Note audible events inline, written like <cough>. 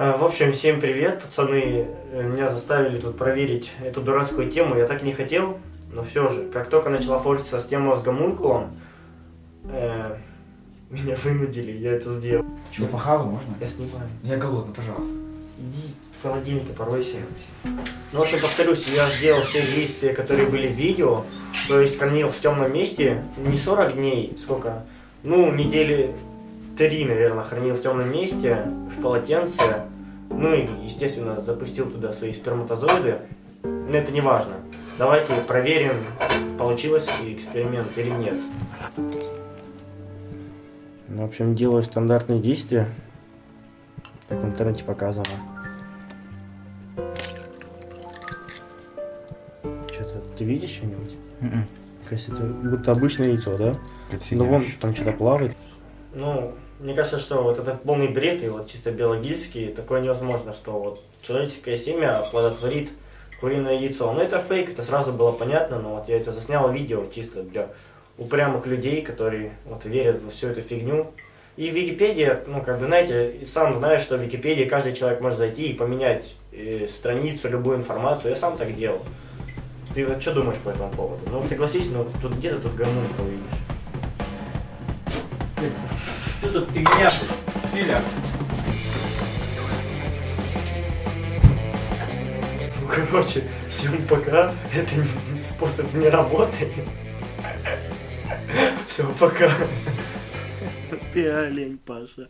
А, В общем, всем привет, пацаны. Э, Меня заставили тут проверить эту дурацкую тему. Я так не хотел, но все же, как только начала форситься с темой с гомункулом, э, <laughs> меня вынудили, я это сделал. Не похавай можно? Я снимаю. Я голодный, пожалуйста. Иди в холодильнике поройся. Ну, в общем, повторюсь, я сделал все действия, которые были в видео. То есть хранил в темном месте не 40 дней, сколько? Ну, недели три, наверное, хранил в темном месте, в полотенце. Ну и, естественно, запустил туда свои сперматозоиды. Но это не важно. Давайте проверим, получилось ли эксперимент или нет. Ну, в общем, делаю стандартные действия, как в интернете показано. Что-то ты видишь что-нибудь? Кажется, это будто обычное яйцо, да? Ну вон там что-то плавает. Ну, мне кажется, что вот это полный бред, и вот чисто биологически такое невозможно, что вот человеческое семя оплодотворит куриное яйцо. Ну это фейк, это сразу было понятно, но вот я это заснял видео чисто для упрямых людей, которые вот верят во всю эту фигню. И в Википедии, ну как бы знаете, сам знаешь, что в Википедии каждый человек может зайти и поменять э, страницу, любую информацию. Я сам так делал. Ты вот что думаешь по этому поводу? Ну согласись, ну тут где-то тут гомункул видишь. Что тут фигня? Филя. Ну, короче, всем пока. Это не- способ не работает. Все, пока. Ты олень, Паша.